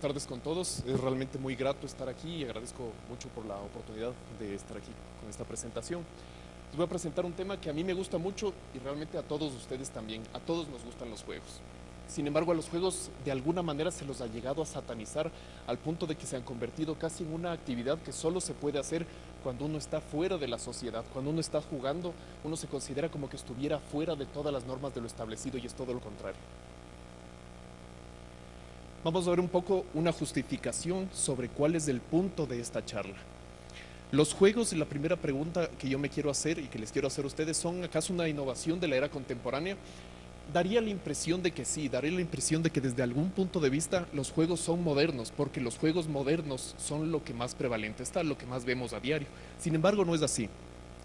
tardes con todos. Es realmente muy grato estar aquí y agradezco mucho por la oportunidad de estar aquí con esta presentación. Les voy a presentar un tema que a mí me gusta mucho y realmente a todos ustedes también. A todos nos gustan los juegos. Sin embargo, a los juegos de alguna manera se los ha llegado a satanizar al punto de que se han convertido casi en una actividad que solo se puede hacer cuando uno está fuera de la sociedad. Cuando uno está jugando, uno se considera como que estuviera fuera de todas las normas de lo establecido y es todo lo contrario. Vamos a ver un poco una justificación sobre cuál es el punto de esta charla. Los juegos, la primera pregunta que yo me quiero hacer y que les quiero hacer a ustedes, ¿son acaso una innovación de la era contemporánea? Daría la impresión de que sí, daría la impresión de que desde algún punto de vista los juegos son modernos, porque los juegos modernos son lo que más prevalente está, lo que más vemos a diario. Sin embargo, no es así.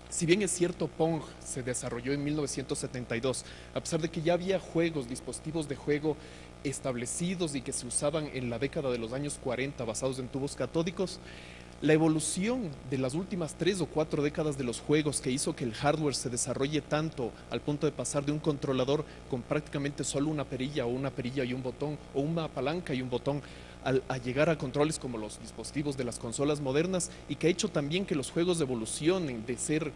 Si bien es cierto, Pong se desarrolló en 1972, a pesar de que ya había juegos, dispositivos de juego establecidos y que se usaban en la década de los años 40 basados en tubos catódicos, la evolución de las últimas tres o cuatro décadas de los juegos que hizo que el hardware se desarrolle tanto al punto de pasar de un controlador con prácticamente solo una perilla o una perilla y un botón o una palanca y un botón a llegar a controles como los dispositivos de las consolas modernas y que ha hecho también que los juegos evolucionen de ser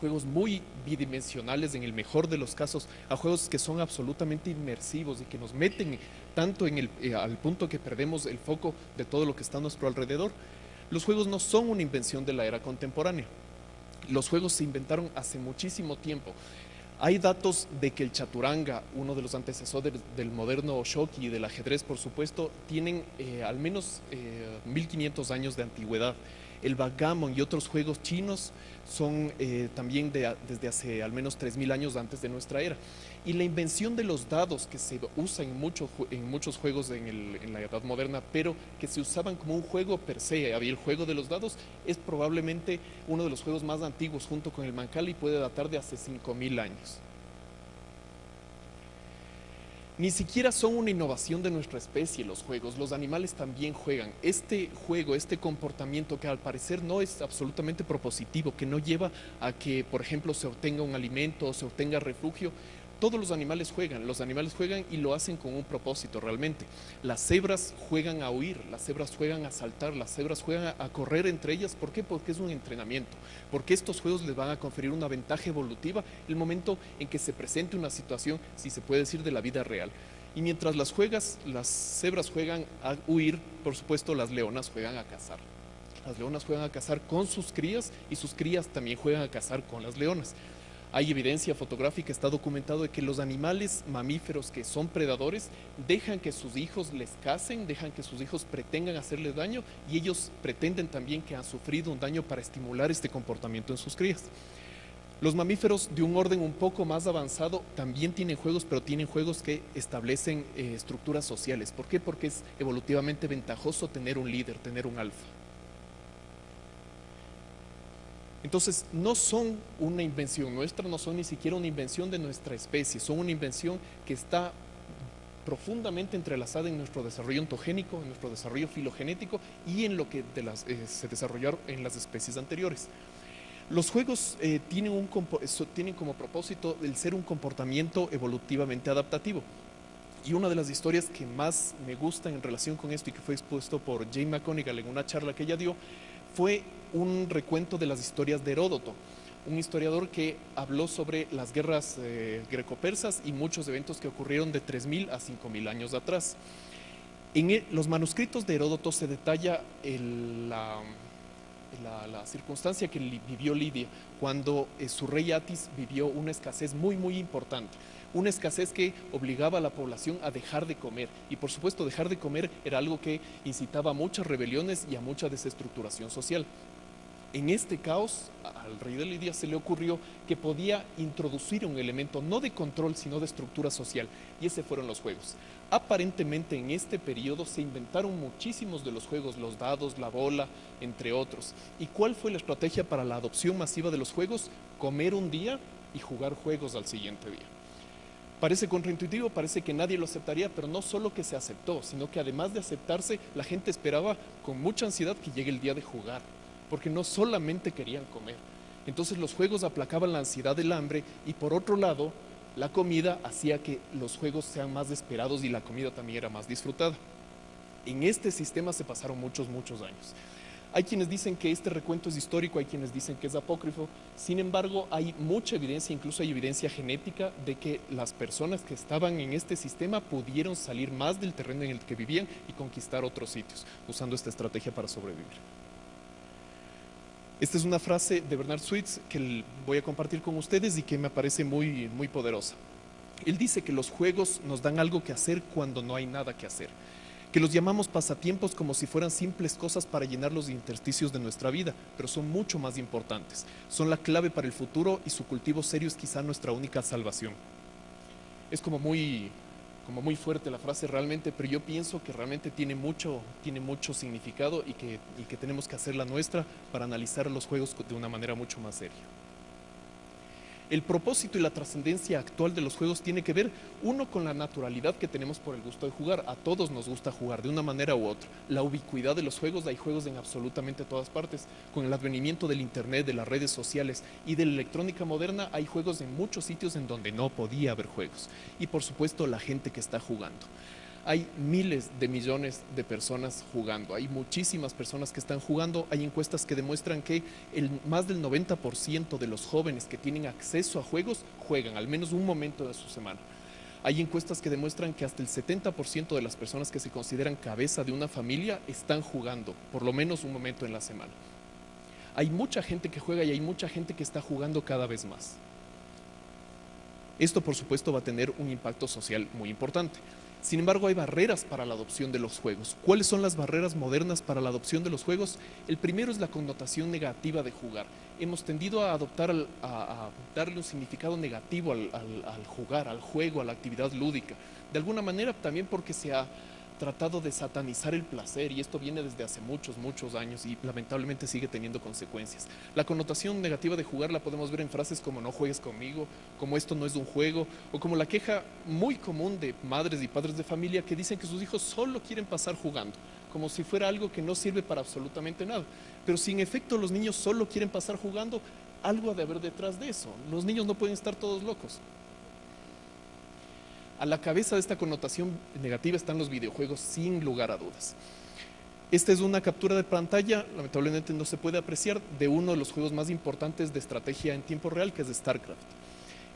juegos muy bidimensionales en el mejor de los casos, a juegos que son absolutamente inmersivos y que nos meten tanto en el, eh, al punto que perdemos el foco de todo lo que está a nuestro alrededor. Los juegos no son una invención de la era contemporánea. Los juegos se inventaron hace muchísimo tiempo. Hay datos de que el chaturanga, uno de los antecesores del moderno shoki y del ajedrez, por supuesto, tienen eh, al menos 1500 eh, años de antigüedad el backgammon y otros juegos chinos son eh, también desde hace al menos 3.000 años antes de nuestra era. Y la invención de los dados que se usa en, muchos juegos en, la edad moderna, pero que se usaban como un juego per se, había el juego de los dados, es probablemente uno de los juegos más antiguos junto con el Mancali y puede datar de hace 5.000 años ni siquiera son una innovación de nuestra especie los juegos, los animales también juegan. Este juego, este comportamiento que al parecer no es absolutamente propositivo, que no lleva a que, por ejemplo, se obtenga un alimento o se obtenga refugio, todos los animales juegan, los animales juegan y lo hacen con un propósito realmente. Las cebras juegan a huir, las cebras juegan a saltar, las cebras juegan a, correr entre ellas. ¿Por qué? Porque es un entrenamiento. Porque estos juegos les van a conferir una ventaja evolutiva el momento en que se presente una situación, si se puede decir, de la vida real. Y mientras las juegas, las cebras juegan a huir, por supuesto las leonas juegan a cazar. Las leonas juegan a cazar con sus crías y sus crías también juegan a cazar con las leonas. Hay evidencia fotográfica, está documentado de que los animales mamíferos que son predadores dejan que sus hijos les casen, dejan que sus hijos pretendan hacerles daño y ellos pretenden también que han sufrido un daño para estimular este comportamiento en sus crías. Los mamíferos de un orden un poco más avanzado también tienen juegos, pero tienen juegos que establecen eh, estructuras sociales. ¿Por qué? Porque es evolutivamente ventajoso tener un líder, tener un alfa. Entonces, no son una invención nuestra, no son ni siquiera una invención de nuestra especie, son una invención que está profundamente entrelazada en nuestro desarrollo ontogénico, en nuestro desarrollo filogenético y en lo que eh, se desarrollaron en las especies anteriores. Los juegos eh, tienen, como propósito el ser un comportamiento evolutivamente adaptativo. Y una de las historias que más me gusta en relación con esto y que fue expuesto por Jane McConigal en una charla que ella dio, fue un recuento de las historias de Heródoto, un historiador que habló sobre las guerras eh, greco-persas y muchos eventos que ocurrieron de 3.000 a 5.000 años atrás. En los manuscritos de Heródoto se detalla la, circunstancia que vivió Lidia cuando eh, su rey Atis vivió una escasez muy, muy importante una escasez que obligaba a la población a dejar de comer. Y por supuesto, dejar de comer era algo que incitaba a muchas rebeliones y a mucha desestructuración social. En este caos, al rey de Lidia se le ocurrió que podía introducir un elemento no de control, sino de estructura social, y ese fueron los juegos. Aparentemente en este periodo se inventaron muchísimos de los juegos, los dados, la bola, entre otros. ¿Y cuál fue la estrategia para la adopción masiva de los juegos? Comer un día y jugar juegos al siguiente día. Parece contraintuitivo, parece que nadie lo aceptaría, pero no solo que se aceptó, sino que además de aceptarse, la gente esperaba con mucha ansiedad que llegue el día de jugar, porque no solamente querían comer. Entonces los juegos aplacaban la ansiedad del hambre y por otro lado, la comida hacía que los juegos sean más esperados y la comida también era más disfrutada. En este sistema se pasaron muchos, muchos años. Hay quienes dicen que este recuento es histórico, hay quienes dicen que es apócrifo, sin embargo hay mucha evidencia, incluso hay evidencia genética de que las personas que estaban en este sistema pudieron salir más del terreno en el que vivían y conquistar otros sitios, usando esta estrategia para sobrevivir. Esta es una frase de Bernard Sweets que voy a compartir con ustedes y que me parece muy, muy poderosa. Él dice que los juegos nos dan algo que hacer cuando no hay nada que hacer que los llamamos pasatiempos como si fueran simples cosas para llenar los intersticios de nuestra vida, pero son mucho más importantes. Son la clave para el futuro y su cultivo serio es quizá nuestra única salvación. Es como muy, como muy fuerte la frase realmente, pero yo pienso que realmente tiene mucho, tiene mucho significado y que, y que tenemos que hacer la nuestra para analizar los juegos de una manera mucho más seria. El propósito y la trascendencia actual de los juegos tiene que ver, uno, con la naturalidad que tenemos por el gusto de jugar. A todos nos gusta jugar de una manera u otra. La ubicuidad de los juegos, hay juegos en absolutamente todas partes. Con el advenimiento del internet, de las redes sociales y de la electrónica moderna, hay juegos en muchos sitios en donde no podía haber juegos. Y por supuesto, la gente que está jugando hay miles de millones de personas jugando, hay muchísimas personas que están jugando, hay encuestas que demuestran que el, más del 90% de los jóvenes que tienen acceso a juegos juegan al menos un momento de su semana. Hay encuestas que demuestran que hasta el 70% de las personas que se consideran cabeza de una familia están jugando, por lo menos un momento en la semana. Hay mucha gente que juega y hay mucha gente que está jugando cada vez más. Esto, por supuesto, va a tener un impacto social muy importante. Sin embargo, hay barreras para la adopción de los juegos. ¿Cuáles son las barreras modernas para la adopción de los juegos? El primero es la connotación negativa de jugar. Hemos tendido a adoptar, a, darle un significado negativo al, al jugar, al juego, a la actividad lúdica. De alguna manera también porque se ha tratado de satanizar el placer y esto viene desde hace muchos, muchos años y lamentablemente sigue teniendo consecuencias. La connotación negativa de jugar la podemos ver en frases como no juegues conmigo, como esto no es un juego o como la queja muy común de madres y padres de familia que dicen que sus hijos solo quieren pasar jugando, como si fuera algo que no sirve para absolutamente nada. Pero si en efecto los niños solo quieren pasar jugando, algo ha de haber detrás de eso. Los niños no pueden estar todos locos. A la cabeza de esta connotación negativa están los videojuegos sin lugar a dudas. Esta es una captura de pantalla, lamentablemente no se puede apreciar, de uno de los juegos más importantes de estrategia en tiempo real, que es StarCraft.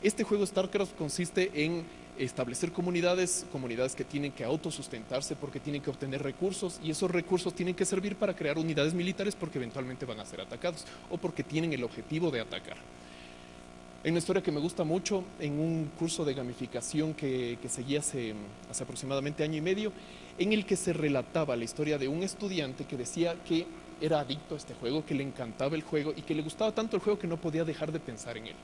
Este juego StarCraft consiste en establecer comunidades, comunidades que tienen que autosustentarse porque tienen que obtener recursos y esos recursos tienen que servir para crear unidades militares porque eventualmente van a ser atacados o porque tienen el objetivo de atacar. Hay una historia que me gusta mucho en un curso de gamificación que, que seguí hace, hace aproximadamente año y medio, en el que se relataba la historia de un estudiante que decía que era adicto a este juego, que le encantaba el juego y que le gustaba tanto el juego que no podía dejar de pensar en él.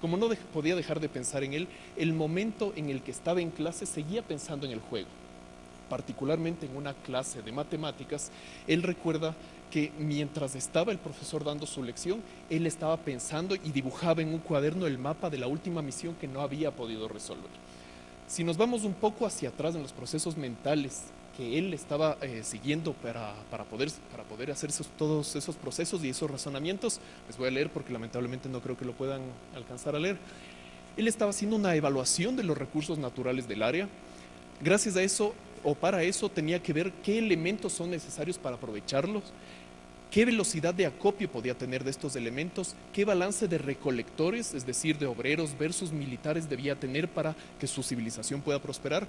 Como no podía dejar de pensar en él, el momento en el que estaba en clase seguía pensando en el juego. Particularmente en una clase de matemáticas, él recuerda que mientras estaba el profesor dando su lección, él estaba pensando y dibujaba en un cuaderno el mapa de la última misión que no había podido resolver. Si nos vamos un poco hacia atrás en los procesos mentales que él estaba eh, siguiendo para, para, poder, para poder hacer todos esos procesos y esos razonamientos, les voy a leer porque lamentablemente no creo que lo puedan alcanzar a leer. Él estaba haciendo una evaluación de los recursos naturales del área. Gracias a eso, o para eso, tenía que ver qué elementos son necesarios para aprovecharlos, qué velocidad de acopio podía tener de estos elementos, qué balance de recolectores, es decir, de obreros versus militares debía tener para que su civilización pueda prosperar.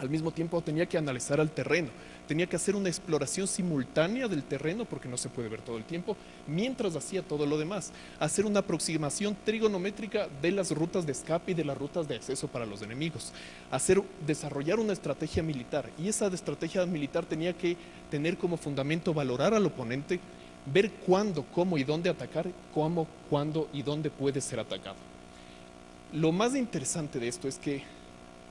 Al mismo tiempo tenía que analizar al terreno, tenía que hacer una exploración simultánea del terreno, porque no se puede ver todo el tiempo, mientras hacía todo lo demás. Hacer una aproximación trigonométrica de las rutas de escape y de las rutas de acceso para los enemigos. Hacer, desarrollar una estrategia militar, y esa estrategia militar tenía que tener como fundamento valorar al oponente, ver cuándo, cómo y dónde atacar, cómo, cuándo y dónde puede ser atacado. Lo más interesante de esto es que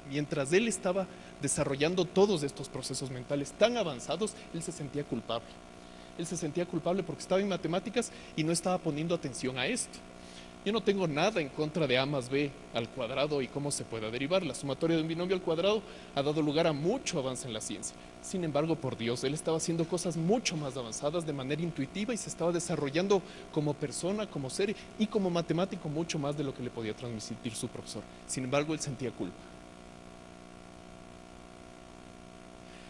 mientras él estaba desarrollando todos estos procesos mentales tan avanzados, él se sentía culpable. Él se sentía culpable porque estaba en matemáticas y no estaba poniendo atención a esto. Yo no tengo nada en contra de A más B al cuadrado y cómo se pueda derivar. La sumatoria de un binomio al cuadrado ha dado lugar a mucho avance en la ciencia. Sin embargo, por Dios, él estaba haciendo cosas mucho más avanzadas de manera intuitiva y se estaba desarrollando como persona, como ser y como matemático mucho más de lo que le podía transmitir su profesor. Sin embargo, él sentía culpa.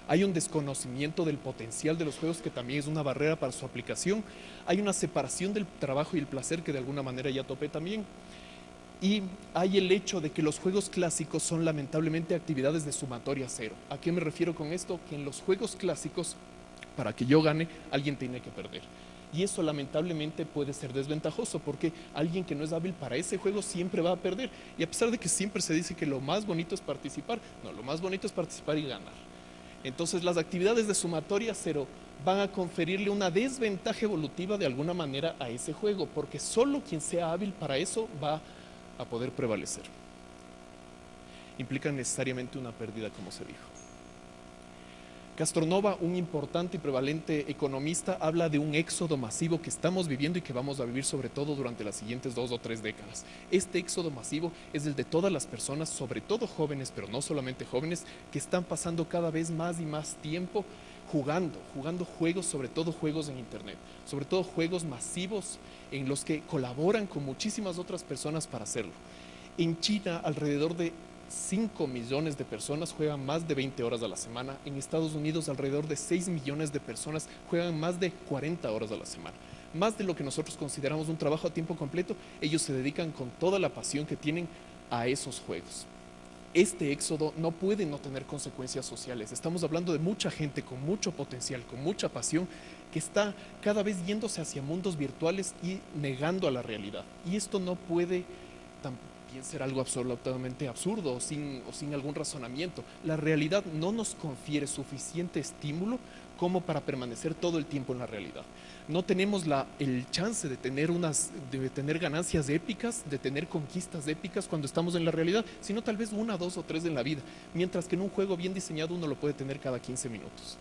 Hay un desconocimiento del potencial de los juegos que también es una barrera para su aplicación, hay una separación del trabajo y el placer que de alguna manera ya topé también, y hay el hecho de que los juegos clásicos son lamentablemente actividades de sumatoria cero. ¿A qué me refiero con esto? Que en los juegos clásicos, para que yo gane, alguien tiene que perder. Y eso lamentablemente puede ser desventajoso porque alguien que no es hábil para ese juego siempre va a perder. Y a pesar de que siempre se dice que lo más bonito es participar, no, lo más bonito es participar y ganar. Entonces las actividades de sumatoria cero van a conferirle una desventaja evolutiva de alguna manera a ese juego, porque solo quien sea hábil para eso va a poder prevalecer. Implica necesariamente una pérdida, como se dijo. Castronova, un importante y prevalente economista, habla de un éxodo masivo que estamos viviendo y que vamos a vivir sobre todo durante las siguientes dos o tres décadas. Este éxodo masivo es el de todas las personas, sobre todo jóvenes, pero no solamente jóvenes, que están pasando cada vez más y más tiempo jugando, jugando juegos, sobre todo juegos en Internet, sobre todo juegos masivos en los que colaboran con muchísimas otras personas para hacerlo. En China, alrededor de 5 millones de personas juegan más de 20 horas a la semana. En Estados Unidos alrededor de 6 millones de personas juegan más de 40 horas a la semana. Más de lo que nosotros consideramos un trabajo a tiempo completo, ellos se dedican con toda la pasión que tienen a esos juegos. Este éxodo no puede no tener consecuencias sociales. Estamos hablando de mucha gente con mucho potencial, con mucha pasión, que está cada vez yéndose hacia mundos virtuales y negando a la realidad. Y esto no puede ser algo absolutamente absurdo o sin, o sin algún razonamiento. La realidad no nos confiere suficiente estímulo como para permanecer todo el tiempo en la realidad. No tenemos la, el chance de tener, unas, de tener ganancias épicas, de tener conquistas épicas cuando estamos en la realidad, sino tal vez una, dos o tres en la vida, mientras que en un juego bien diseñado uno lo puede tener cada 15 minutos.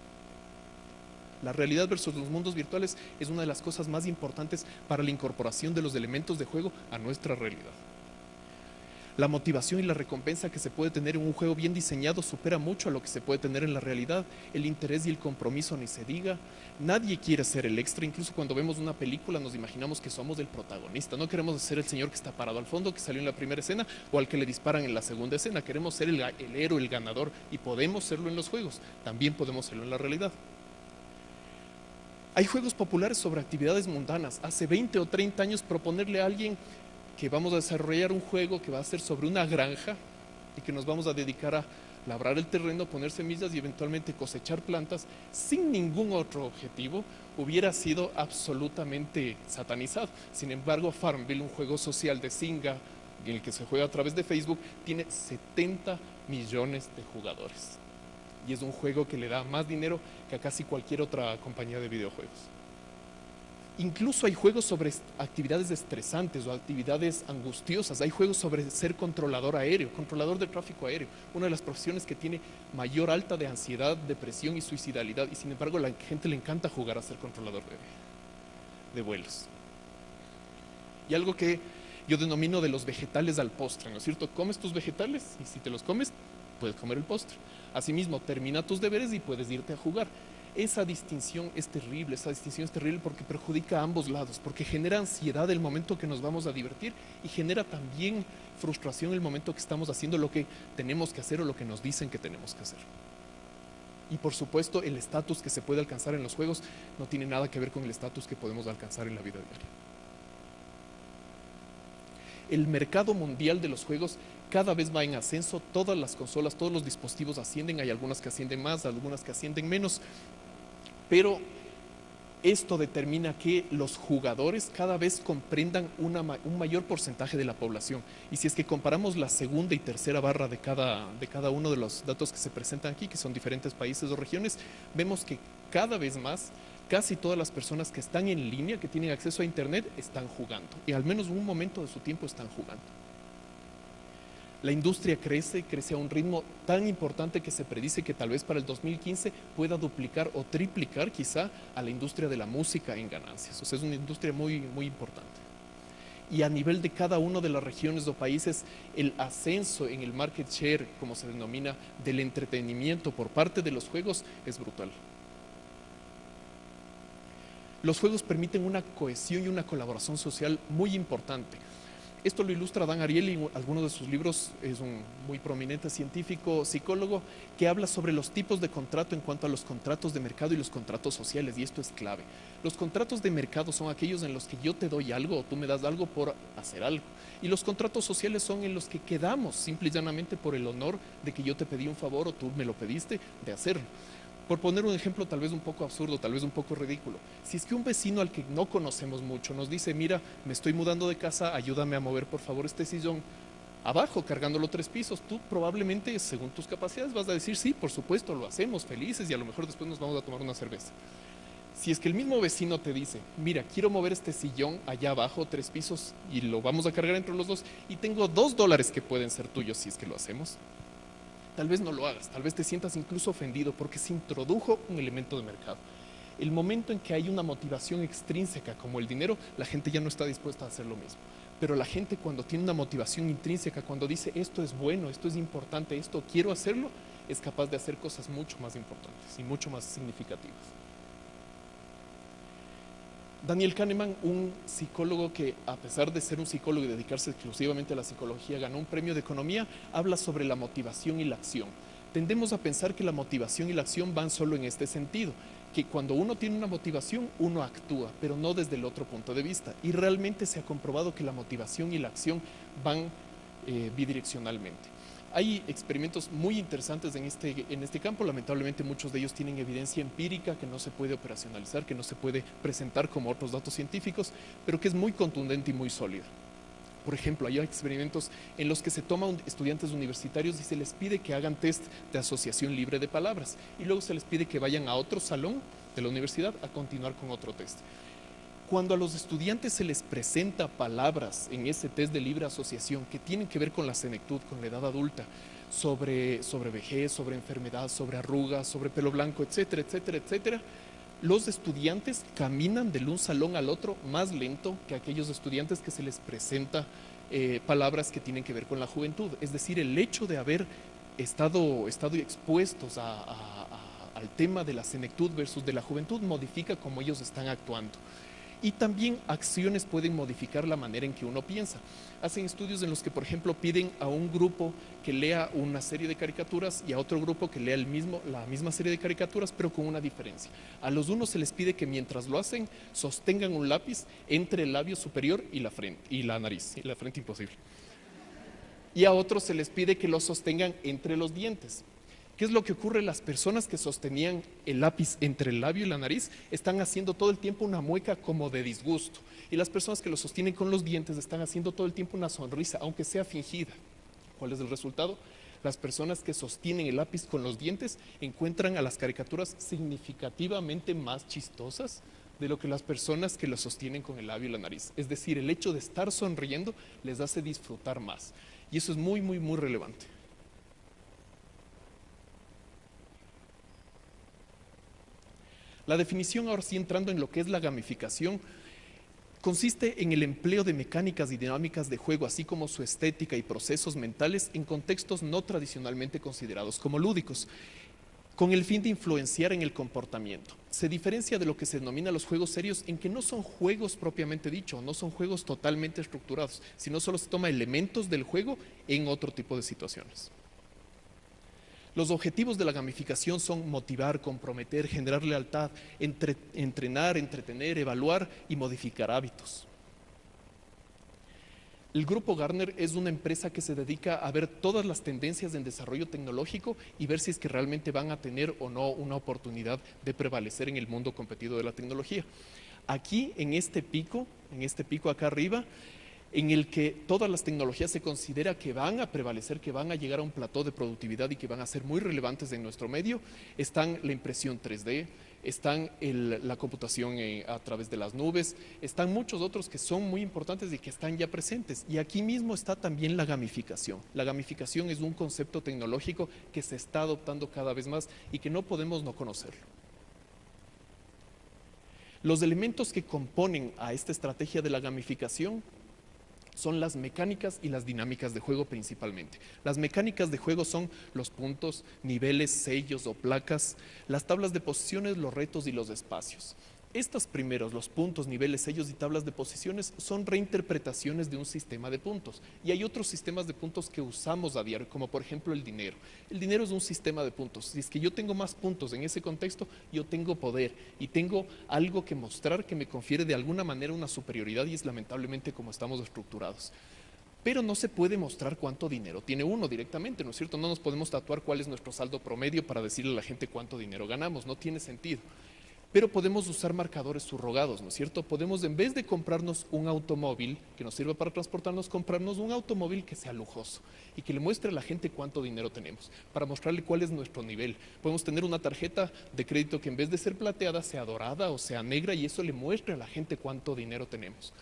La realidad versus los mundos virtuales es una de las cosas más importantes para la incorporación de los elementos de juego a nuestra realidad. La motivación y la recompensa que se puede tener en un juego bien diseñado supera mucho a lo que se puede tener en la realidad. El interés y el compromiso ni se diga. Nadie quiere ser el extra, incluso cuando vemos una película nos imaginamos que somos el protagonista. No queremos ser el señor que está parado al fondo, que salió en la primera escena, o al que le disparan en la segunda escena. Queremos ser el, el héroe, el ganador, y podemos serlo en los juegos. También podemos serlo en la realidad. Hay juegos populares sobre actividades mundanas. Hace 20 o 30 años proponerle a alguien que vamos a desarrollar un juego que va a ser sobre una granja y que nos vamos a dedicar a labrar el terreno, poner semillas y eventualmente cosechar plantas sin ningún otro objetivo, hubiera sido absolutamente satanizado. Sin embargo, Farmville, un juego social de Singa, en el que se juega a través de Facebook, tiene 70 millones de jugadores. Y es un juego que le da más dinero que a casi cualquier otra compañía de videojuegos. Incluso hay juegos sobre actividades estresantes o actividades angustiosas. Hay juegos sobre ser controlador aéreo, controlador de tráfico aéreo. Una de las profesiones que tiene mayor alta de ansiedad, depresión y suicidalidad. Y sin embargo, la gente le encanta jugar a ser controlador de, de vuelos. Y algo que yo denomino de los vegetales al postre, ¿no es cierto? Comes tus vegetales y si te los comes, puedes comer el postre. Asimismo, termina tus deberes y puedes irte a jugar. Esa distinción es terrible, esa distinción es terrible porque perjudica a ambos lados, porque genera ansiedad el momento que nos vamos a divertir y genera también frustración el momento que estamos haciendo lo que tenemos que hacer o lo que nos dicen que tenemos que hacer. Y por supuesto, el estatus que se puede alcanzar en los juegos no tiene nada que ver con el estatus que podemos alcanzar en la vida diaria. El mercado mundial de los juegos cada vez va en ascenso, todas las consolas, todos los dispositivos ascienden, hay algunas que ascienden más, algunas que ascienden menos, pero esto determina que los jugadores cada vez comprendan un mayor porcentaje de la población. Y si es que comparamos la segunda y tercera barra de cada, de cada uno de los datos que se presentan aquí, que son diferentes países o regiones, vemos que cada vez más casi todas las personas que están en línea, que tienen acceso a Internet, están jugando. Y al menos un momento de su tiempo están jugando la industria crece, crece a un ritmo tan importante que se predice que tal vez para el 2015 pueda duplicar o triplicar quizá a la industria de la música en ganancias. O sea, es una industria muy, muy importante. Y a nivel de cada una de las regiones o países, el ascenso en el market share, como se denomina, del entretenimiento por parte de los juegos es brutal. Los juegos permiten una cohesión y una colaboración social muy importante Esto lo ilustra Dan Ariely en alguno de sus libros, es un muy prominente científico, psicólogo, que habla sobre los tipos de contrato en cuanto a los contratos de mercado y los contratos sociales, y esto es clave. Los contratos de mercado son aquellos en los que yo te doy algo o tú me das algo por hacer algo. Y los contratos sociales son en los que quedamos simple y llanamente por el honor de que yo te pedí un favor o tú me lo pediste de hacerlo. Por poner un ejemplo tal vez un poco absurdo, tal vez un poco ridículo, si es que un vecino al que no conocemos mucho nos dice, mira, me estoy mudando de casa, ayúdame a mover por favor este sillón, abajo cargándolo tres pisos, tú probablemente según tus capacidades vas a decir, sí, por supuesto, lo hacemos felices y a lo mejor después nos vamos a tomar una cerveza. Si es que el mismo vecino te dice, mira, quiero mover este sillón allá abajo, tres pisos, y lo vamos a cargar entre los dos, y tengo dos dólares que pueden ser tuyos si es que lo hacemos, tal vez no lo hagas, tal vez te sientas incluso ofendido porque se introdujo un elemento de mercado. El momento en que hay una motivación extrínseca como el dinero, la gente ya no está dispuesta a hacer lo mismo. Pero la gente cuando tiene una motivación intrínseca, cuando dice esto es bueno, esto es importante, esto quiero hacerlo, es capaz de hacer cosas mucho más importantes y mucho más significativas. Daniel Kahneman, un psicólogo que a pesar de ser un psicólogo y dedicarse exclusivamente a la psicología, ganó un premio de economía, habla sobre la motivación y la acción. Tendemos a pensar que la motivación y la acción van solo en este sentido, que cuando uno tiene una motivación, uno actúa, pero no desde el otro punto de vista. Y realmente se ha comprobado que la motivación y la acción van eh, bidireccionalmente. Hay experimentos muy interesantes en este, en este campo, lamentablemente muchos de ellos tienen evidencia empírica que no se puede operacionalizar, que no se puede presentar como otros datos científicos, pero que es muy contundente y muy sólida. Por ejemplo, hay experimentos en los que se toman estudiantes universitarios y se les pide que hagan test de asociación libre de palabras y luego se les pide que vayan a otro salón de la universidad a continuar con otro test. Cuando a los estudiantes se les presenta palabras en ese test de libre asociación que tienen que ver con la senectud, con la edad adulta, sobre, sobre vejez, sobre enfermedad, sobre arrugas, sobre pelo blanco, etcétera, etcétera, etcétera, los estudiantes caminan de un salón al otro más lento que aquellos estudiantes que se les presenta eh, palabras que tienen que ver con la juventud. Es decir, el hecho de haber estado, estado expuestos al tema de la senectud versus de la juventud modifica cómo ellos están actuando y también acciones pueden modificar la manera en que uno piensa. Hacen estudios en los que, por ejemplo, piden a un grupo que lea una serie de caricaturas y a otro grupo que lea la misma serie de caricaturas, pero con una diferencia. A los unos se les pide que mientras lo hacen, sostengan un lápiz entre el labio superior y la frente, y la nariz, y la frente imposible. Y a otros se les pide que lo sostengan entre los dientes. ¿Qué es lo que ocurre? Las personas que sostenían el lápiz entre el labio y la nariz están haciendo todo el tiempo una mueca como de disgusto. Y las personas que lo sostienen con los dientes están haciendo todo el tiempo una sonrisa, aunque sea fingida. ¿Cuál es el resultado? Las personas que sostienen el lápiz con los dientes encuentran a las caricaturas significativamente más chistosas de lo que las personas que lo sostienen con el labio y la nariz. Es decir, el hecho de estar sonriendo les hace disfrutar más. Y eso es muy, muy, muy relevante. La definición, ahora sí entrando en lo que es la gamificación, consiste en el empleo de mecánicas y dinámicas de juego, así como su estética y procesos mentales en contextos no tradicionalmente considerados como lúdicos, con el fin de influenciar en el comportamiento. Se diferencia de lo que se denomina los juegos serios en que no son juegos propiamente dicho, no son juegos totalmente estructurados, sino solo se toma elementos del juego en otro tipo de situaciones. Los objetivos de la gamificación son motivar, comprometer, generar lealtad, entrenar, entretener, evaluar y modificar hábitos. El grupo Gartner es una empresa que se dedica a ver todas las tendencias en desarrollo tecnológico y ver si es que realmente van a tener o no una oportunidad de prevalecer en el mundo competido de la tecnología. Aquí, en este pico, en este pico acá arriba, en el que todas las tecnologías se considera que van a prevalecer, que van a llegar a un plató de productividad y que van a ser muy relevantes en nuestro medio, están la impresión 3D, están la computación eh, a través de las nubes, están muchos otros que son muy importantes y que están ya presentes. Y aquí mismo está también la gamificación. La gamificación es un concepto tecnológico que se está adoptando cada vez más y que no podemos no conocerlo. Los elementos que componen a esta estrategia de la gamificación son las mecánicas y las dinámicas de juego principalmente. Las mecánicas de juego son los puntos, niveles, sellos o placas, las tablas de posiciones, los retos y los espacios. Estos primeros, los puntos, niveles, sellos y tablas de posiciones, son reinterpretaciones de un sistema de puntos. Y hay otros sistemas de puntos que usamos a diario, como por ejemplo el dinero. El dinero es un sistema de puntos. Si es que yo tengo más puntos en ese contexto, yo tengo poder y tengo algo que mostrar que me confiere de alguna manera una superioridad y es lamentablemente como estamos estructurados pero no se puede mostrar cuánto dinero tiene uno directamente, ¿no es cierto? No nos podemos tatuar cuál es nuestro saldo promedio para decirle a la gente cuánto dinero ganamos, no tiene sentido. Pero podemos usar marcadores subrogados, ¿no es cierto? Podemos, en vez de comprarnos un automóvil que nos sirva para transportarnos, comprarnos un automóvil que sea lujoso y que le muestre a la gente cuánto dinero tenemos, para mostrarle cuál es nuestro nivel. Podemos tener una tarjeta de crédito que en vez de ser plateada sea dorada o sea negra y eso le muestre a la gente cuánto dinero tenemos.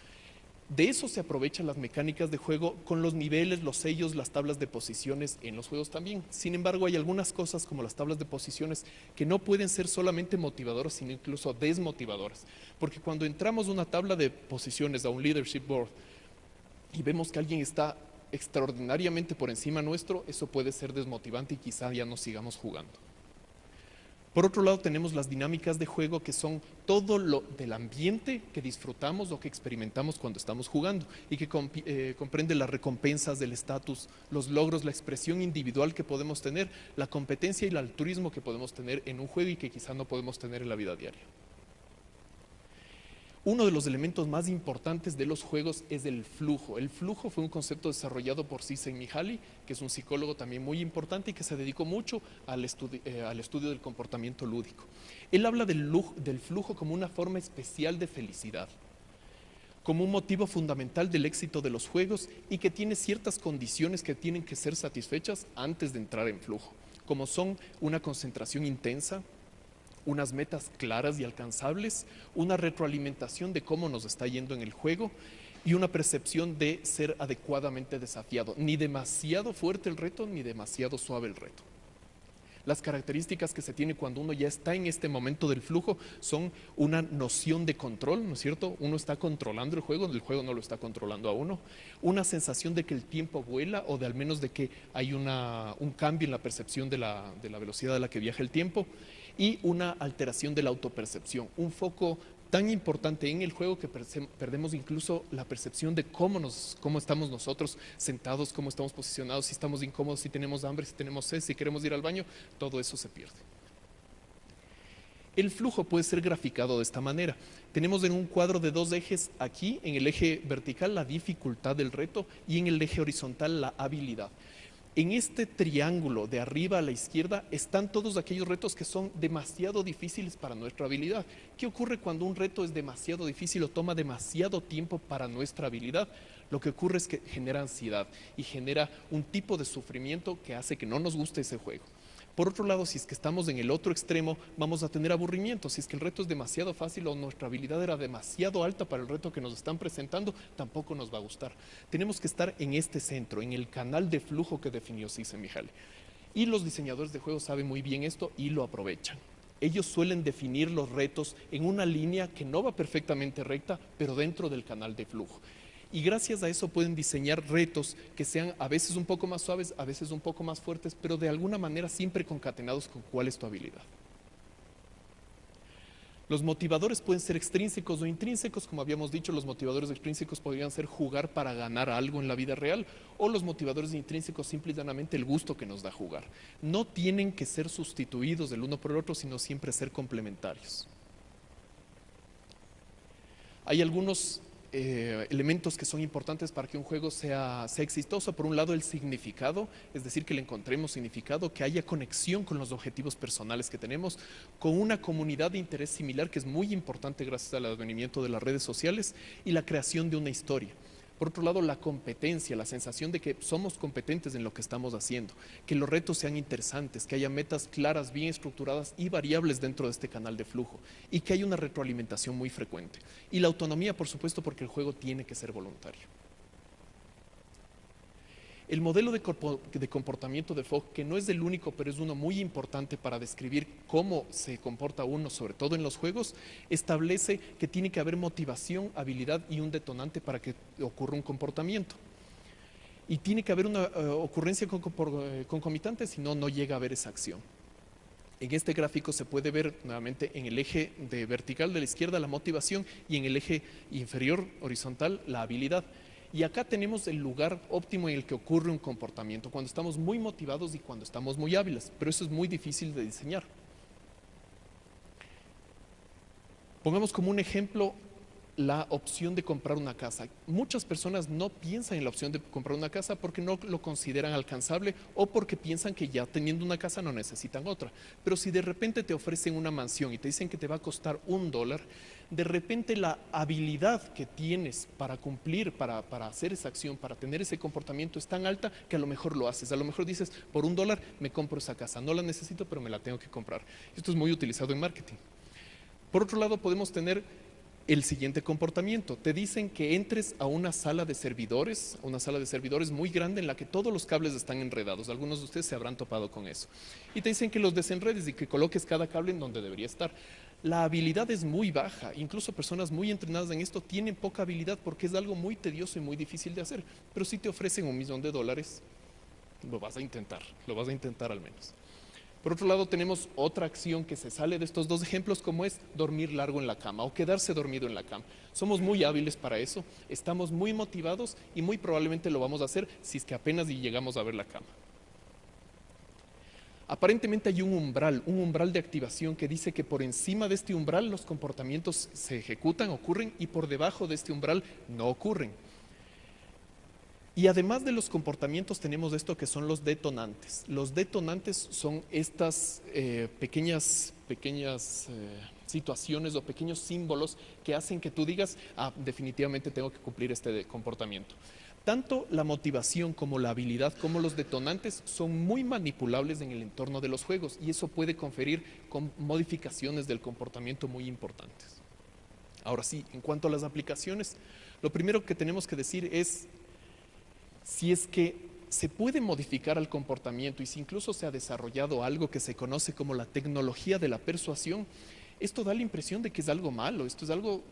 De eso se aprovechan las mecánicas de juego con los niveles, los sellos, las tablas de posiciones en los juegos también. Sin embargo, hay algunas cosas como las tablas de posiciones que no pueden ser solamente motivadoras, sino incluso desmotivadoras. Porque cuando entramos una tabla de posiciones, a un leadership board, y vemos que alguien está extraordinariamente por encima nuestro, eso puede ser desmotivante y quizá ya no sigamos jugando. Por otro lado, tenemos las dinámicas de juego que son todo lo del ambiente que disfrutamos o que experimentamos cuando estamos jugando y que eh, comprende las recompensas del estatus, los logros, la expresión individual que podemos tener, la competencia y el altruismo que podemos tener en un juego y que quizá no podemos tener en la vida diaria. Uno de los elementos más importantes de los juegos es el flujo. El flujo fue un concepto desarrollado por Csikszentmihalyi, que es un psicólogo también muy importante y que se dedicó mucho al, eh, estudio del comportamiento lúdico. Él habla del, del flujo como una forma especial de felicidad, como un motivo fundamental del éxito de los juegos y que tiene ciertas condiciones que tienen que ser satisfechas antes de entrar en flujo, como son una concentración intensa, unas metas claras y alcanzables, una retroalimentación de cómo nos está yendo en el juego y una percepción de ser adecuadamente desafiado. Ni demasiado fuerte el reto, ni demasiado suave el reto. Las características que se tiene cuando uno ya está en este momento del flujo son una noción de control, ¿no es cierto? Uno está controlando el juego, el juego no lo está controlando a uno. Una sensación de que el tiempo vuela o de al menos de que hay una, un cambio en la percepción de la, de la velocidad a la que viaja el tiempo y una alteración de la autopercepción, un foco tan importante en el juego que perdemos incluso la percepción de cómo, nos, cómo estamos nosotros sentados, cómo estamos posicionados, si estamos incómodos, si tenemos hambre, si tenemos sed, si queremos ir al baño, todo eso se pierde. El flujo puede ser graficado de esta manera. Tenemos en un cuadro de dos ejes aquí, en el eje vertical la dificultad del reto y en el eje horizontal la habilidad. En este triángulo de arriba a la izquierda están todos aquellos retos que son demasiado difíciles para nuestra habilidad. ¿Qué ocurre cuando un reto es demasiado difícil o toma demasiado tiempo para nuestra habilidad? Lo que ocurre es que genera ansiedad y genera un tipo de sufrimiento que hace que no nos guste ese juego. Por otro lado, si es que estamos en el otro extremo, vamos a tener aburrimiento. Si es que el reto es demasiado fácil o nuestra habilidad era demasiado alta para el reto que nos están presentando, tampoco nos va a gustar. Tenemos que estar en este centro, en el canal de flujo que definió Cisse-Mihaly. Y los diseñadores de juegos saben muy bien esto y lo aprovechan. Ellos suelen definir los retos en una línea que no va perfectamente recta, pero dentro del canal de flujo y gracias a eso pueden diseñar retos que sean a veces un poco más suaves, a veces un poco más fuertes, pero de alguna manera siempre concatenados con cuál es tu habilidad. Los motivadores pueden ser extrínsecos o intrínsecos, como habíamos dicho, los motivadores extrínsecos podrían ser jugar para ganar algo en la vida real, o los motivadores intrínsecos simple y llanamente el gusto que nos da jugar. No tienen que ser sustituidos del uno por el otro, sino siempre ser complementarios. Hay algunos eh, elementos que son importantes para que un juego sea, sea exitoso. Por un lado, el significado, es decir, que le encontremos significado, que haya conexión con los objetivos personales que tenemos, con una comunidad de interés similar que es muy importante gracias al advenimiento de las redes sociales y la creación de una historia. Por otro lado, la competencia, la sensación de que somos competentes en lo que estamos haciendo, que los retos sean interesantes, que haya metas claras, bien estructuradas y variables dentro de este canal de flujo y que haya una retroalimentación muy frecuente. Y la autonomía, por supuesto, porque el juego tiene que ser voluntario. El modelo de, comportamiento de Fogg, que no es el único, pero es uno muy importante para describir cómo se comporta uno, sobre todo en los juegos, establece que tiene que haber motivación, habilidad y un detonante para que ocurra un comportamiento. Y tiene que haber una eh, ocurrencia eh, concomitante, si no, no llega a haber esa acción. En este gráfico se puede ver nuevamente en el eje de vertical de la izquierda la motivación y en el eje inferior horizontal la habilidad. Y acá tenemos el lugar óptimo en el que ocurre un comportamiento, cuando estamos muy motivados y cuando estamos muy hábiles, pero eso es muy difícil de diseñar. Pongamos como un ejemplo la opción de comprar una casa. Muchas personas no piensan en la opción de comprar una casa porque no lo consideran alcanzable o porque piensan que ya teniendo una casa no necesitan otra. Pero si de repente te ofrecen una mansión y te dicen que te va a costar un dólar, de repente la habilidad que tienes para cumplir, para, para hacer esa acción, para tener ese comportamiento es tan alta que a lo mejor lo haces. A lo mejor dices, por un dólar me compro esa casa. No la necesito, pero me la tengo que comprar. Esto es muy utilizado en marketing. Por otro lado, podemos tener el siguiente comportamiento. Te dicen que entres a una sala de servidores, una sala de servidores muy grande en la que todos los cables están enredados. Algunos de ustedes se habrán topado con eso. Y te dicen que los desenredes y que coloques cada cable en donde debería estar. La habilidad es muy baja. Incluso personas muy entrenadas en esto tienen poca habilidad porque es algo muy tedioso y muy difícil de hacer. Pero si te ofrecen un millón de dólares, lo vas a intentar, lo vas a intentar al menos. Por otro lado, tenemos otra acción que se sale de estos dos ejemplos, como es dormir largo en la cama o quedarse dormido en la cama. Somos muy hábiles para eso, estamos muy motivados y muy probablemente lo vamos a hacer si es que apenas llegamos a ver la cama. Aparentemente hay un umbral, un umbral de activación que dice que por encima de este umbral los comportamientos se ejecutan, ocurren y por debajo de este umbral no ocurren. Y además de los comportamientos tenemos esto que son los detonantes. Los detonantes son estas eh, pequeñas, pequeñas eh, situaciones o pequeños símbolos que hacen que tú digas, ah, definitivamente tengo que cumplir este comportamiento. Tanto la motivación como la habilidad como los detonantes son muy manipulables en el entorno de los juegos y eso puede conferir con modificaciones del comportamiento muy importantes. Ahora sí, en cuanto a las aplicaciones, lo primero que tenemos que decir es si es que se puede modificar el comportamiento y si incluso se ha desarrollado algo que se conoce como la tecnología de la persuasión, esto da la impresión de que es algo malo, esto es algo,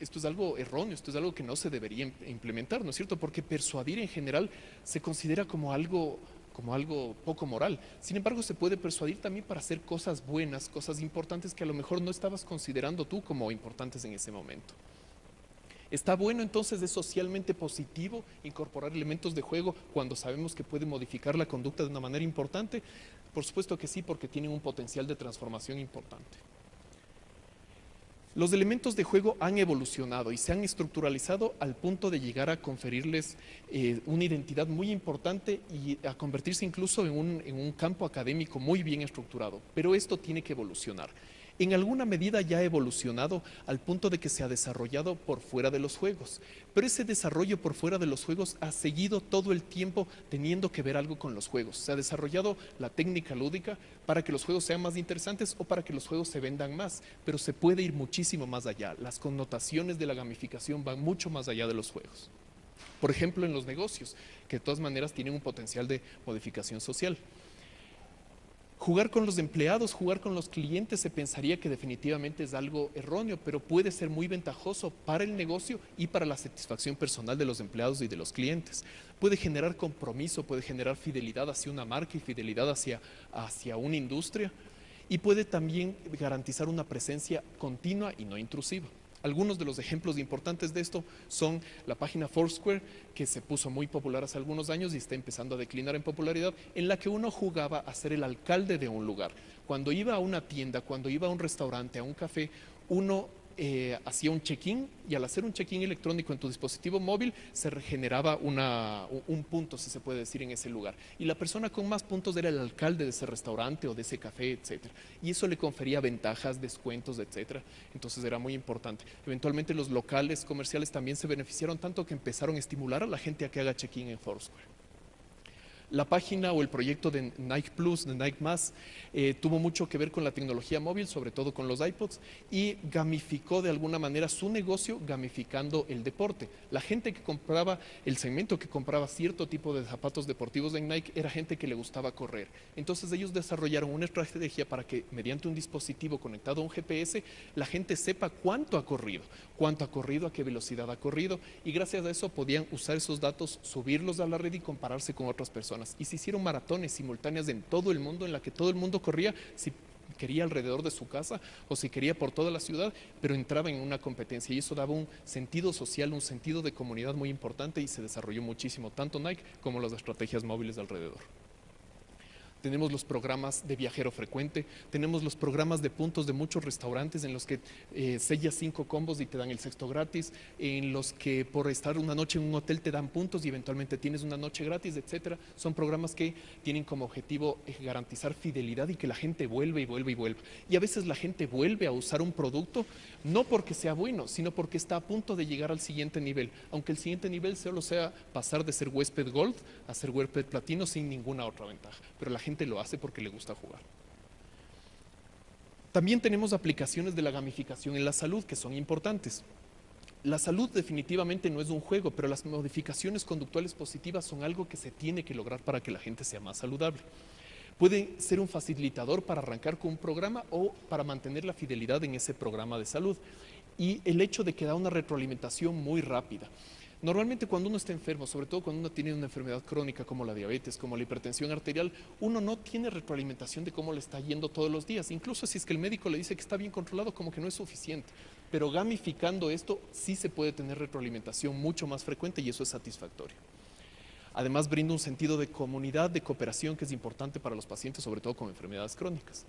esto es algo erróneo, esto es algo que no se debería implementar, ¿no es cierto? Porque persuadir en general se considera como algo, como algo poco moral. Sin embargo, se puede persuadir también para hacer cosas buenas, cosas importantes que a lo mejor no estabas considerando tú como importantes en ese momento. ¿Está bueno entonces, es socialmente positivo incorporar elementos de juego cuando sabemos que puede modificar la conducta de una manera importante? Por supuesto que sí, porque tienen un potencial de transformación importante. Los elementos de juego han evolucionado y se han estructuralizado al punto de llegar a conferirles eh, una identidad muy importante y a convertirse incluso en un, en un campo académico muy bien estructurado. Pero esto tiene que evolucionar en alguna medida ya ha evolucionado al punto de que se ha desarrollado por fuera de los juegos. Pero ese desarrollo por fuera de los juegos ha seguido todo el tiempo teniendo que ver algo con los juegos. Se ha desarrollado la técnica lúdica para que los juegos sean más interesantes o para que los juegos se vendan más, pero se puede ir muchísimo más allá. Las connotaciones de la gamificación van mucho más allá de los juegos. Por ejemplo, en los negocios, que de todas maneras tienen un potencial de modificación social. Jugar con los empleados, jugar con los clientes se pensaría que definitivamente es algo erróneo, pero puede ser muy ventajoso para el negocio y para la satisfacción personal de los empleados y de los clientes. Puede generar compromiso, puede generar fidelidad hacia una marca y fidelidad hacia, hacia una industria y puede también garantizar una presencia continua y no intrusiva. Algunos de los ejemplos importantes de esto son la página Foursquare, que se puso muy popular hace algunos años y está empezando a declinar en popularidad, en la que uno jugaba a ser el alcalde de un lugar. Cuando iba a una tienda, cuando iba a un restaurante, a un café, uno eh, hacía un check-in y al hacer un check-in electrónico en tu dispositivo móvil se regeneraba un punto, si se puede decir, en ese lugar. Y la persona con más puntos era el alcalde de ese restaurante o de ese café, etcétera. Y eso le confería ventajas, descuentos, etcétera. Entonces era muy importante. Eventualmente los locales comerciales también se beneficiaron tanto que empezaron a estimular a la gente a que haga check-in en Foursquare. La página o el proyecto de Nike Plus, de Nike Más, eh, tuvo mucho que ver con la tecnología móvil, sobre todo con los iPods, y gamificó de alguna manera su negocio gamificando el deporte. La gente que compraba, el segmento que compraba cierto tipo de zapatos deportivos en Nike era gente que le gustaba correr. Entonces ellos desarrollaron una estrategia para que mediante un dispositivo conectado a un GPS, la gente sepa cuánto ha corrido, cuánto ha corrido, a qué velocidad ha corrido, y gracias a eso podían usar esos datos, subirlos a la red y compararse con otras personas y se hicieron maratones simultáneas en todo el mundo, en la que todo el mundo corría quería alrededor de su casa o si quería por toda la ciudad, pero entraba en una competencia. Y eso daba un sentido social, un sentido de comunidad muy importante y se desarrolló muchísimo, tanto Nike como las estrategias móviles alrededor tenemos los programas de viajero frecuente, tenemos los programas de puntos de muchos restaurantes en los que eh, sellas cinco combos y te dan el sexto gratis, en los que por estar una noche en un hotel te dan puntos y eventualmente tienes una noche gratis, etcétera. Son programas que tienen como objetivo eh, garantizar fidelidad y que la gente vuelve y vuelve y vuelve. Y a veces la gente vuelve a usar un producto no porque sea bueno, sino porque está a punto de llegar al siguiente nivel, aunque el siguiente nivel solo sea pasar de ser huésped gold a ser huésped platino sin ninguna otra ventaja. Pero la gente lo hace porque le gusta jugar. También tenemos aplicaciones de la gamificación en la salud que son importantes. La salud definitivamente no es un juego, pero las modificaciones conductuales positivas son algo que se tiene que lograr para que la gente sea más saludable. Puede ser un facilitador para arrancar con un programa o para mantener la fidelidad en ese programa de salud. Y el hecho de que da una retroalimentación muy rápida. Normalmente cuando uno está enfermo, sobre todo cuando uno tiene una enfermedad crónica como la diabetes, como la hipertensión arterial, uno no tiene retroalimentación de cómo le está yendo todos los días. Incluso si es que el médico le dice que está bien controlado, como que no es suficiente. Pero gamificando esto, sí se puede tener retroalimentación mucho más frecuente y eso es satisfactorio. Además, brinda un sentido de comunidad, de cooperación que es importante para los pacientes, sobre todo con enfermedades crónicas.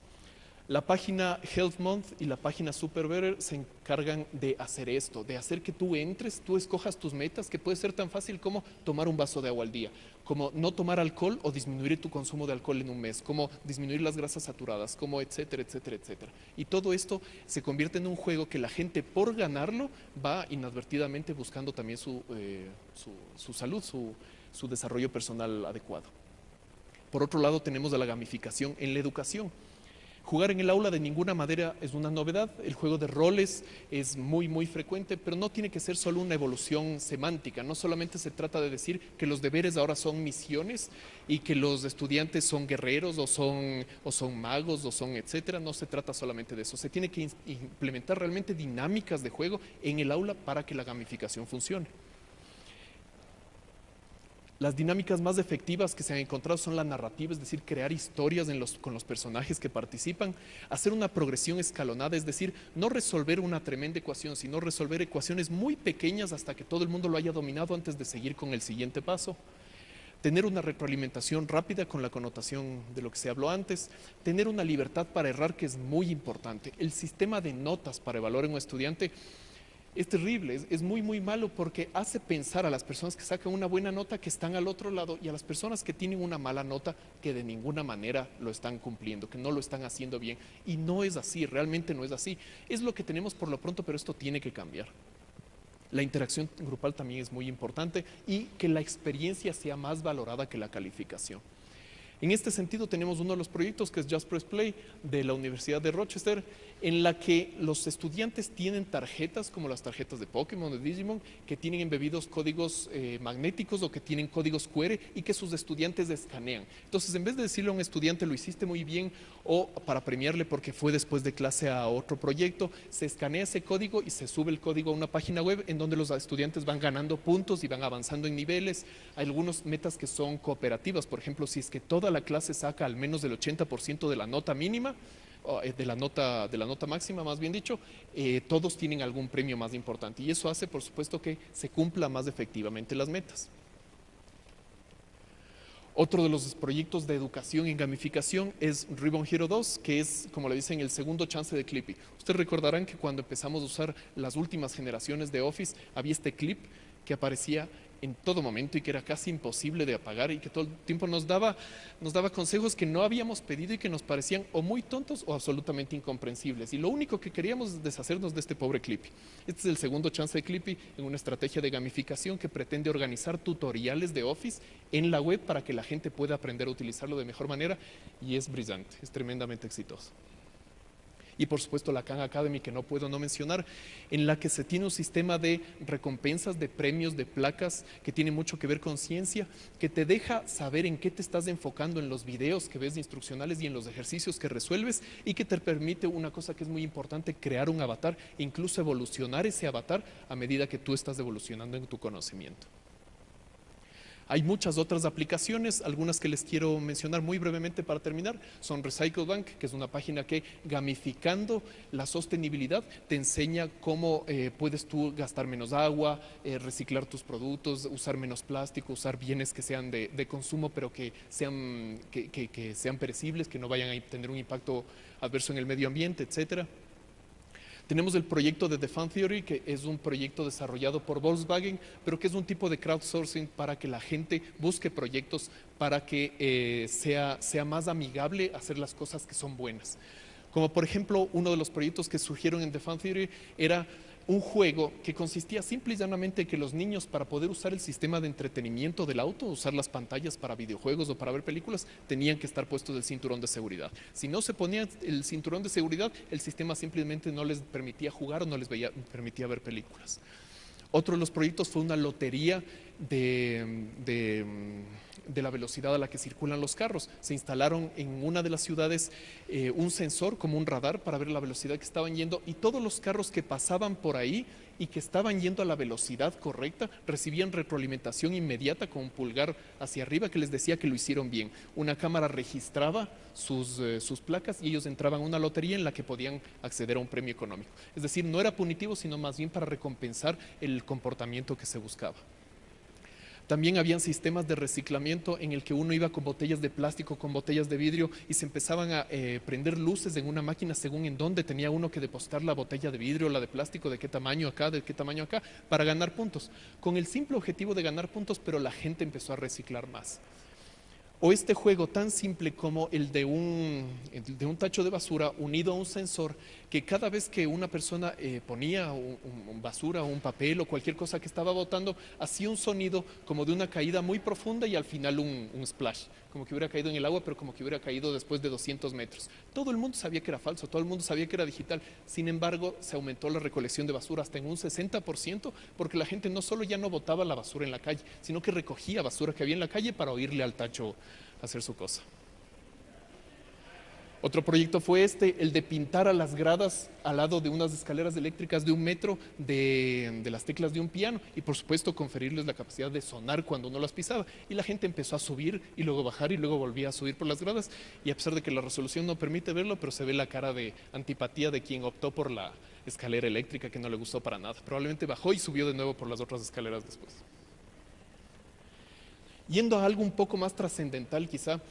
La página Health Month y la página Super Better se encargan de hacer esto, de hacer que tú entres, tú escojas tus metas, que puede ser tan fácil como tomar un vaso de agua al día, como no tomar alcohol o disminuir tu consumo de alcohol en un mes, como disminuir las grasas saturadas, como etcétera, etcétera, etcétera. Y todo esto se convierte en un juego que la gente por ganarlo va inadvertidamente buscando también su, eh, salud, su, su desarrollo personal adecuado. Por otro lado tenemos a la gamificación en la educación. Jugar en el aula de ninguna manera es una novedad, el juego de roles es muy muy frecuente, pero no tiene que ser solo una evolución semántica, no solamente se trata de decir que los deberes ahora son misiones y que los estudiantes son guerreros o son, o son magos o son etcétera, no se trata solamente de eso, se tiene que implementar realmente dinámicas de juego en el aula para que la gamificación funcione. Las dinámicas más efectivas que se han encontrado son la narrativa, es decir, crear historias con los personajes que participan, hacer una progresión escalonada, es decir, no resolver una tremenda ecuación, sino resolver ecuaciones muy pequeñas hasta que todo el mundo lo haya dominado antes de seguir con el siguiente paso tener una retroalimentación rápida con la connotación de lo que se habló antes, tener una libertad para errar que es muy importante. El sistema de notas para evaluar a un estudiante es terrible, es, muy, muy malo porque hace pensar a las personas que sacan una buena nota que están al otro lado y a las personas que tienen una mala nota que de ninguna manera lo están cumpliendo, que no lo están haciendo bien. Y no es así, realmente no es así. Es lo que tenemos por lo pronto, pero esto tiene que cambiar. La interacción grupal también es muy importante y que la experiencia sea más valorada que la calificación. En este sentido tenemos uno de los proyectos que es Just Press Play de la Universidad de Rochester, en la que los estudiantes tienen tarjetas como las tarjetas de Pokémon, de Digimon, que tienen embebidos códigos eh, magnéticos o que tienen códigos QR y que sus estudiantes escanean. Entonces, en vez de decirle a un estudiante lo hiciste muy bien o para premiarle porque fue después de clase a otro proyecto, se escanea ese código y se sube el código a una página web en donde los estudiantes van ganando puntos y van avanzando en niveles. Hay algunas metas que son cooperativas, por ejemplo, si es que toda la clase saca al menos del 80% de la nota mínima, de la nota, de la nota máxima, más bien dicho, eh, todos tienen algún premio más importante. Y eso hace, por supuesto, que se cumpla más efectivamente las metas. Otro de los proyectos de educación en gamificación es Ribbon Hero 2, que es, como le dicen, el segundo chance de Clippy. Ustedes recordarán que cuando empezamos a usar las últimas generaciones de Office, había este clip que aparecía en todo momento y que era casi imposible de apagar y que todo el tiempo nos daba, nos daba consejos que no habíamos pedido y que nos parecían o muy tontos o absolutamente incomprensibles. Y lo único que queríamos es deshacernos de este pobre Clippy. Este es el segundo chance de Clippy en una estrategia de gamificación que pretende organizar tutoriales de Office en la web para que la gente pueda aprender a utilizarlo de mejor manera y es brillante, es tremendamente exitoso y por supuesto la Khan Academy que no puedo no mencionar, en la que se tiene un sistema de recompensas, de premios, de placas que tiene mucho que ver con ciencia, que te deja saber en qué te estás enfocando en los videos que ves instruccionales y en los ejercicios que resuelves y que te permite una cosa que es muy importante, crear un avatar incluso evolucionar ese avatar a medida que tú estás evolucionando en tu conocimiento. Hay muchas otras aplicaciones, algunas que les quiero mencionar muy brevemente para terminar, son Recycle Bank, que es una página que gamificando la sostenibilidad te enseña cómo eh, puedes tú gastar menos agua, eh, reciclar tus productos, usar menos plástico, usar bienes que sean de, consumo pero que sean, que sean perecibles, que no vayan a tener un impacto adverso en el medio ambiente, etcétera. Tenemos el proyecto de The Fan Theory, que es un proyecto desarrollado por Volkswagen, pero que es un tipo de crowdsourcing para que la gente busque proyectos para que eh, sea, sea más amigable hacer las cosas que son buenas. Como por ejemplo, uno de los proyectos que surgieron en The Fan Theory era un juego que consistía simple y llanamente en que los niños para poder usar el sistema de entretenimiento del auto, usar las pantallas para videojuegos o para ver películas, tenían que estar puestos el cinturón de seguridad. Si no se ponía el cinturón de seguridad, el sistema simplemente no les permitía jugar o no les permitía ver películas. Otro de los proyectos fue una lotería de, de, la velocidad a la que circulan los carros. Se instalaron en una de las ciudades eh, un sensor como un radar para ver la velocidad que estaban yendo y todos los carros que pasaban por ahí y que estaban yendo a la velocidad correcta recibían retroalimentación inmediata con un pulgar hacia arriba que les decía que lo hicieron bien. Una cámara registraba sus, eh, sus placas y ellos entraban a una lotería en la que podían acceder a un premio económico. Es decir, no era punitivo, sino más bien para recompensar el comportamiento que se buscaba. También habían sistemas de reciclamiento en el que uno iba con botellas de plástico, con botellas de vidrio y se empezaban a eh, prender luces en una máquina según en dónde tenía uno que depositar la botella de vidrio, la de plástico, de qué tamaño acá, de qué tamaño acá, para ganar puntos. Con el simple objetivo de ganar puntos, pero la gente empezó a reciclar más o este juego tan simple como el de un, de un tacho de basura unido a un sensor que cada vez que una persona eh, ponía basura o un papel o cualquier cosa que estaba botando, hacía un sonido como de una caída muy profunda y al final un, un, splash, como que hubiera caído en el agua, pero como que hubiera caído después de 200 metros. Todo el mundo sabía que era falso, todo el mundo sabía que era digital. Sin embargo, se aumentó la recolección de basura hasta en un 60% porque la gente no solo ya no botaba la basura en la calle, sino que recogía basura que había en la calle para oírle al tacho hacer su cosa. Otro proyecto fue este, el de pintar a las gradas al lado de unas escaleras eléctricas de un metro de, las teclas de un piano y por supuesto conferirles la capacidad de sonar cuando uno las pisaba. Y la gente empezó a subir y luego bajar y luego volvía a subir por las gradas y a pesar de que la resolución no permite verlo, pero se ve la cara de antipatía de quien optó por la escalera eléctrica que no le gustó para nada. Probablemente bajó y subió de nuevo por las otras escaleras después. Yendo a algo un poco más trascendental quizá,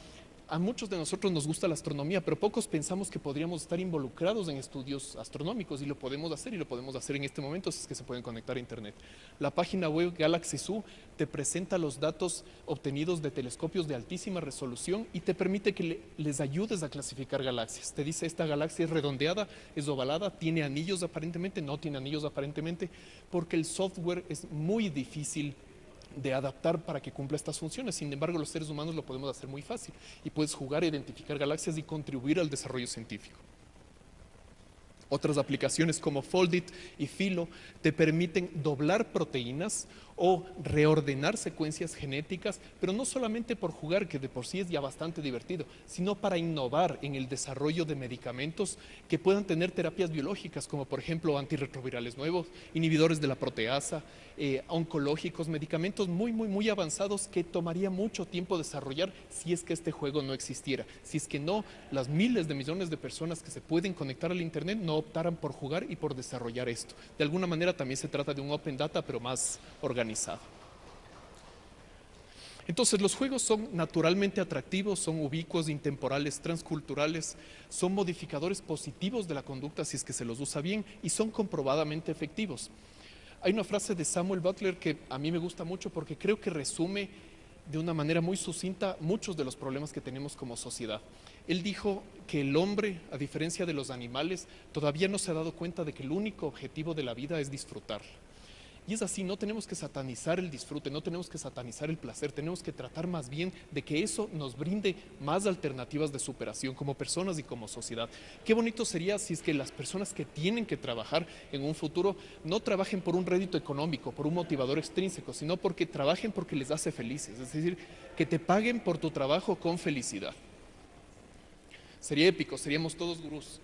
a muchos de nosotros nos gusta la astronomía, pero pocos pensamos que podríamos estar involucrados en estudios astronómicos y lo podemos hacer y lo podemos hacer en este momento si es que se pueden conectar a internet. La página web Galaxy Zoo te presenta los datos obtenidos de telescopios de altísima resolución y te permite que les ayudes a clasificar galaxias. Te dice esta galaxia es redondeada, es ovalada, tiene anillos aparentemente, no tiene anillos aparentemente, porque el software es muy difícil de adaptar para que cumpla estas funciones. Sin embargo, los seres humanos lo podemos hacer muy fácil y puedes jugar a identificar galaxias y contribuir al desarrollo científico. Otras aplicaciones como Foldit y Filo te permiten doblar proteínas o reordenar secuencias genéticas, pero no solamente por jugar, que de por sí es ya bastante divertido, sino para innovar en el desarrollo de medicamentos que puedan tener terapias biológicas, como por ejemplo antirretrovirales nuevos, inhibidores de la proteasa, eh, oncológicos, medicamentos muy, muy, muy avanzados que tomaría mucho tiempo desarrollar si es que este juego no existiera. Si es que no, las miles de millones de personas que se pueden conectar al Internet no optaran por jugar y por desarrollar esto. De alguna manera también se trata de un open data, pero más organizado entonces los juegos son naturalmente atractivos, son ubicuos, intemporales, transculturales, son modificadores positivos de la conducta si es que se los usa bien y son comprobadamente efectivos. Hay una frase de Samuel Butler que a mí me gusta mucho porque creo que resume de una manera muy sucinta muchos de los problemas que tenemos como sociedad. Él dijo que el hombre, a diferencia de los animales, todavía no se ha dado cuenta de que el único objetivo de la vida es disfrutar. Y es así, no tenemos que satanizar el disfrute, no tenemos que satanizar el placer, tenemos que tratar más bien de que eso nos brinde más alternativas de superación como personas y como sociedad. Qué bonito sería si es que las personas que tienen que trabajar en un futuro no trabajen por un rédito económico, por un motivador extrínseco, sino porque trabajen porque les hace felices, es decir, que te paguen por tu trabajo con felicidad. Sería épico, seríamos todos gurús.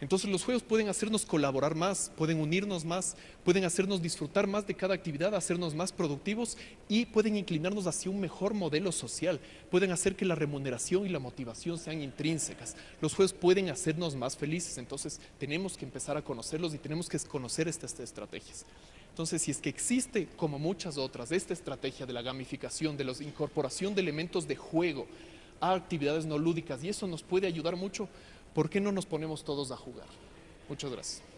Entonces los juegos pueden hacernos colaborar más, pueden unirnos más, pueden hacernos disfrutar más de cada actividad, hacernos más productivos y pueden inclinarnos hacia un mejor modelo social, pueden hacer que la remuneración y la motivación sean intrínsecas. Los juegos pueden hacernos más felices, entonces tenemos que empezar a conocerlos y tenemos que conocer estas estrategias. Entonces, si es que existe, como muchas otras, esta estrategia de la gamificación, de la incorporación de elementos de juego a actividades no lúdicas, y eso nos puede ayudar mucho, ¿por qué no nos ponemos todos a jugar? Muchas gracias.